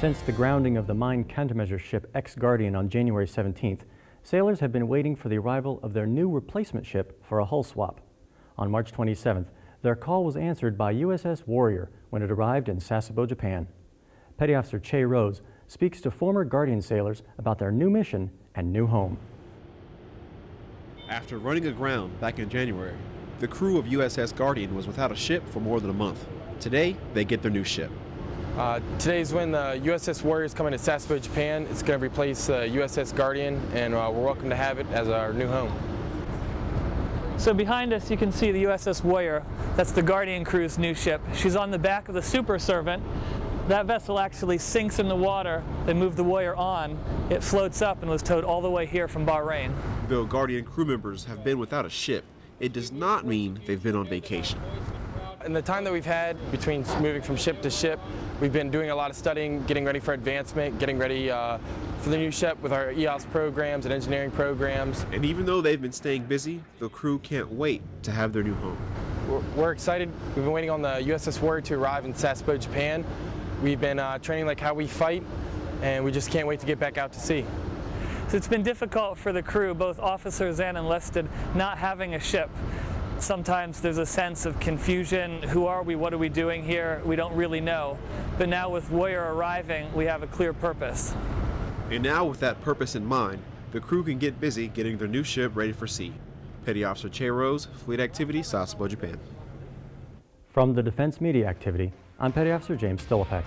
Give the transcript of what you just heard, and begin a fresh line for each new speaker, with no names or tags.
Since the grounding of the mine countermeasure ship X-Guardian on January 17th, sailors have been waiting for the arrival of their new replacement ship for a hull swap. On March 27th, their call was answered by USS Warrior when it arrived in Sasebo, Japan. Petty Officer Che Rose speaks to former Guardian sailors about their new mission and new home.
After running aground back in January, the crew of USS Guardian was without a ship for more than a month. Today, they get their new ship.
Uh, today's when the USS Warrior is coming to Sasebo, Japan. It's going to replace uh, USS Guardian, and uh, we're welcome to have it as our new home.
So behind us you can see the USS Warrior. That's the Guardian crew's new ship. She's on the back of the Super Servant. That vessel actually sinks in the water. They move the Warrior on. It floats up and was towed all the way here from Bahrain.
Though Guardian crew members have been without a ship, it does not mean they've been on vacation.
In the time that we've had between moving from ship to ship, we've been doing a lot of studying, getting ready for advancement, getting ready uh, for the new ship with our EOS programs and engineering programs.
And even though they've been staying busy, the crew can't wait to have their new home.
We're, we're excited. We've been waiting on the USS Warrior to arrive in Sasebo, Japan. We've been uh, training like how we fight, and we just can't wait to get back out to sea.
So it's been difficult for the crew, both officers and enlisted, not having a ship. Sometimes there's a sense of confusion. Who are we? What are we doing here? We don't really know. But now with Warrior arriving, we have a clear purpose.
And now with that purpose in mind, the crew can get busy getting their new ship ready for sea. Petty Officer Che Rose, Fleet Activity, Sasebo, Japan.
From the Defense Media Activity, I'm Petty Officer James Stillapek.